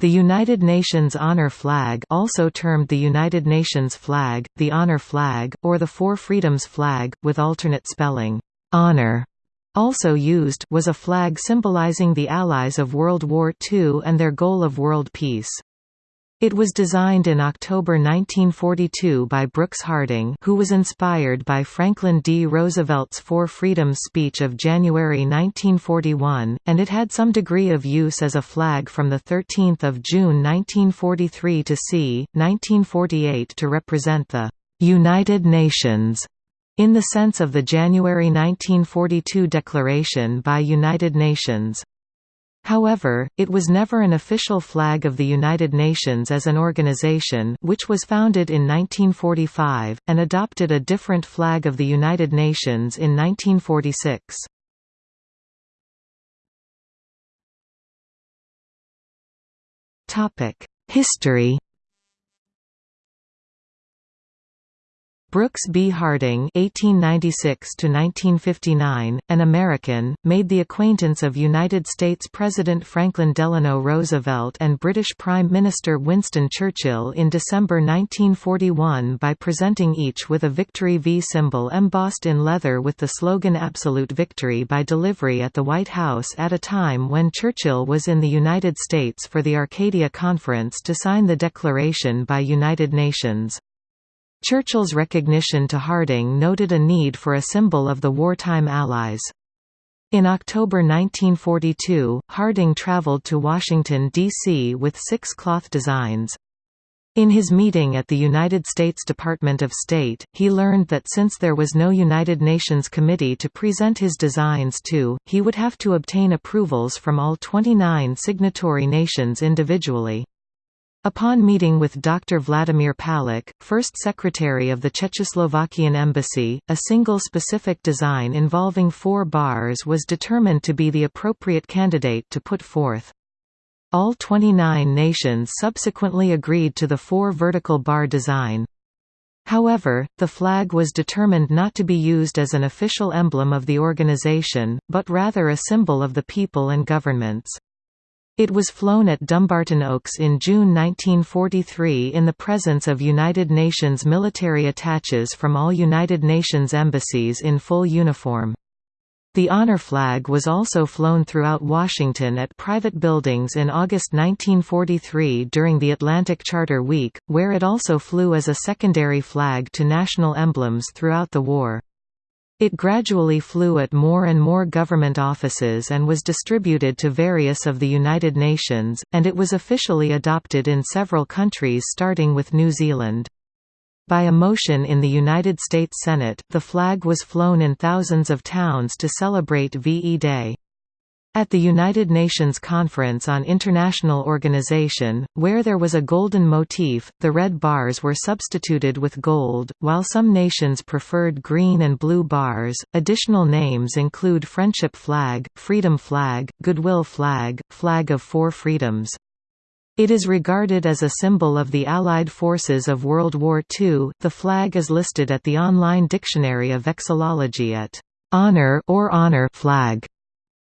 The United Nations Honor Flag also termed the United Nations Flag, the Honor Flag, or the Four Freedoms Flag, with alternate spelling, honor, also used was a flag symbolizing the Allies of World War II and their goal of world peace. It was designed in October 1942 by Brooks Harding who was inspired by Franklin D. Roosevelt's Four Freedoms speech of January 1941, and it had some degree of use as a flag from 13 June 1943 to c. 1948 to represent the «United Nations» in the sense of the January 1942 declaration by United Nations. However, it was never an official flag of the United Nations as an organization which was founded in 1945, and adopted a different flag of the United Nations in 1946. History Brooks B. Harding (1896–1959), an American, made the acquaintance of United States President Franklin Delano Roosevelt and British Prime Minister Winston Churchill in December 1941 by presenting each with a Victory V symbol embossed in leather with the slogan "Absolute Victory" by delivery at the White House at a time when Churchill was in the United States for the Arcadia Conference to sign the declaration by United Nations. Churchill's recognition to Harding noted a need for a symbol of the wartime Allies. In October 1942, Harding traveled to Washington, D.C. with six cloth designs. In his meeting at the United States Department of State, he learned that since there was no United Nations committee to present his designs to, he would have to obtain approvals from all 29 signatory nations individually. Upon meeting with Dr. Vladimir Palik, first secretary of the Czechoslovakian embassy, a single specific design involving four bars was determined to be the appropriate candidate to put forth. All 29 nations subsequently agreed to the four vertical bar design. However, the flag was determined not to be used as an official emblem of the organization, but rather a symbol of the people and governments. It was flown at Dumbarton Oaks in June 1943 in the presence of United Nations military attaches from all United Nations embassies in full uniform. The honor flag was also flown throughout Washington at private buildings in August 1943 during the Atlantic Charter Week, where it also flew as a secondary flag to national emblems throughout the war. It gradually flew at more and more government offices and was distributed to various of the United Nations, and it was officially adopted in several countries starting with New Zealand. By a motion in the United States Senate, the flag was flown in thousands of towns to celebrate VE Day. At the United Nations Conference on International Organization, where there was a golden motif, the red bars were substituted with gold, while some nations preferred green and blue bars. Additional names include Friendship Flag, Freedom Flag, Goodwill Flag, Flag of Four Freedoms. It is regarded as a symbol of the Allied forces of World War II. The flag is listed at the online Dictionary of Vexillology at honor or honor flag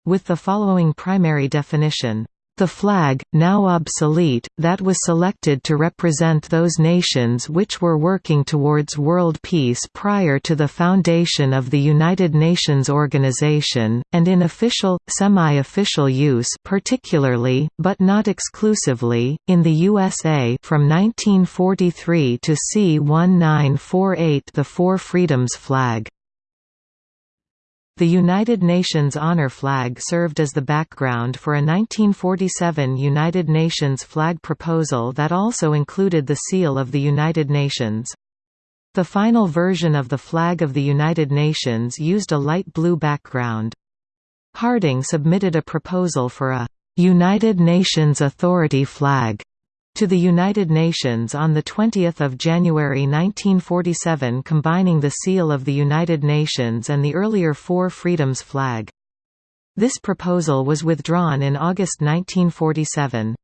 with the following primary definition. The flag, now obsolete, that was selected to represent those nations which were working towards world peace prior to the foundation of the United Nations Organization, and in official, semi-official use particularly, but not exclusively, in the USA from 1943 to C1948 the Four Freedoms flag. The United Nations honor flag served as the background for a 1947 United Nations flag proposal that also included the seal of the United Nations. The final version of the flag of the United Nations used a light blue background. Harding submitted a proposal for a United Nations Authority flag to the United Nations on 20 January 1947 combining the seal of the United Nations and the earlier Four Freedoms flag. This proposal was withdrawn in August 1947.